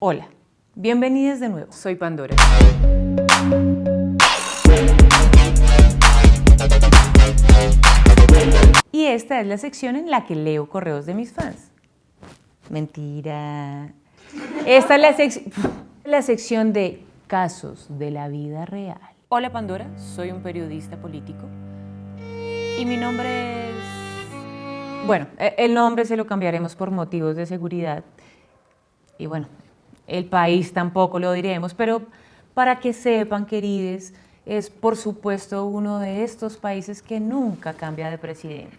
Hola, bienvenidos de nuevo, soy Pandora. Y esta es la sección en la que leo correos de mis fans. Mentira. Esta es la, la sección de casos de la vida real. Hola Pandora, soy un periodista político y mi nombre es... Bueno, e, el nombre se lo cambiaremos por motivos de seguridad y bueno, el país tampoco lo diremos, pero para que sepan, queridos, es por supuesto uno de estos países que nunca cambia de presidente.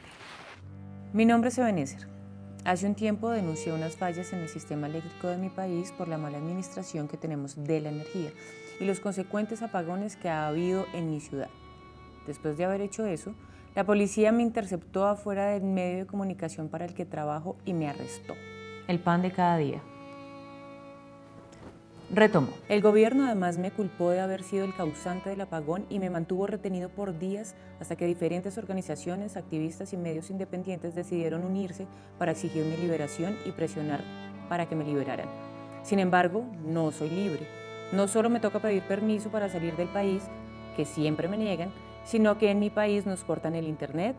Mi nombre es Ebenezer. Hace un tiempo denuncié unas fallas en el sistema eléctrico de mi país por la mala administración que tenemos de la energía y los consecuentes apagones que ha habido en mi ciudad. Después de haber hecho eso, la policía me interceptó afuera del medio de comunicación para el que trabajo y me arrestó. El pan de cada día. Retomo. El gobierno además me culpó de haber sido el causante del apagón y me mantuvo retenido por días hasta que diferentes organizaciones, activistas y medios independientes decidieron unirse para exigir mi liberación y presionar para que me liberaran. Sin embargo, no soy libre. No solo me toca pedir permiso para salir del país, que siempre me niegan, sino que en mi país nos cortan el internet,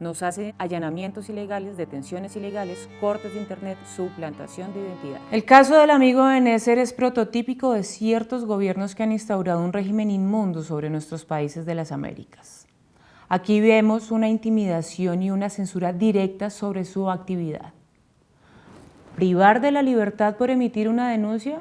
nos hacen allanamientos ilegales, detenciones ilegales, cortes de internet, suplantación de identidad. El caso del amigo Benécer es prototípico de ciertos gobiernos que han instaurado un régimen inmundo sobre nuestros países de las Américas. Aquí vemos una intimidación y una censura directa sobre su actividad. ¿Privar de la libertad por emitir una denuncia?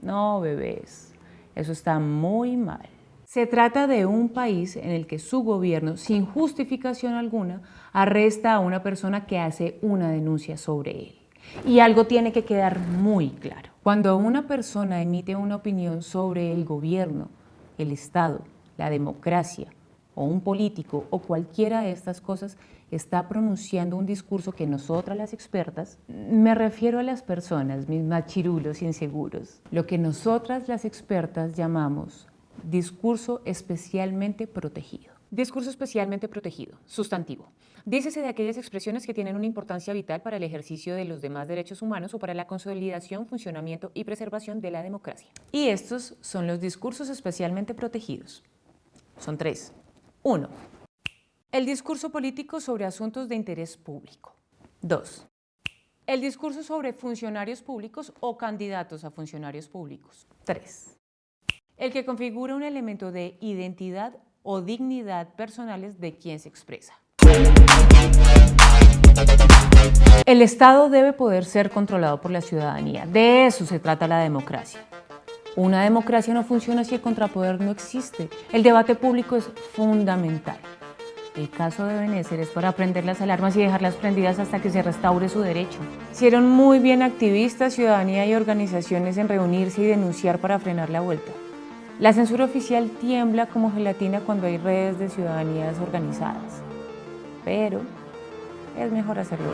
No, bebés, eso está muy mal. Se trata de un país en el que su gobierno, sin justificación alguna, arresta a una persona que hace una denuncia sobre él. Y algo tiene que quedar muy claro. Cuando una persona emite una opinión sobre el gobierno, el Estado, la democracia, o un político, o cualquiera de estas cosas, está pronunciando un discurso que nosotras las expertas, me refiero a las personas, mis machirulos inseguros, lo que nosotras las expertas llamamos Discurso especialmente protegido. Discurso especialmente protegido. Sustantivo. Dícese de aquellas expresiones que tienen una importancia vital para el ejercicio de los demás derechos humanos o para la consolidación, funcionamiento y preservación de la democracia. Y estos son los discursos especialmente protegidos. Son tres. Uno. El discurso político sobre asuntos de interés público. Dos. El discurso sobre funcionarios públicos o candidatos a funcionarios públicos. Tres el que configura un elemento de identidad o dignidad personales de quien se expresa. El Estado debe poder ser controlado por la ciudadanía. De eso se trata la democracia. Una democracia no funciona si el contrapoder no existe. El debate público es fundamental. El caso de Benécer es para prender las alarmas y dejarlas prendidas hasta que se restaure su derecho. Hicieron muy bien activistas, ciudadanía y organizaciones en reunirse y denunciar para frenar la vuelta. La censura oficial tiembla como gelatina cuando hay redes de ciudadanías organizadas, pero es mejor hacerlo.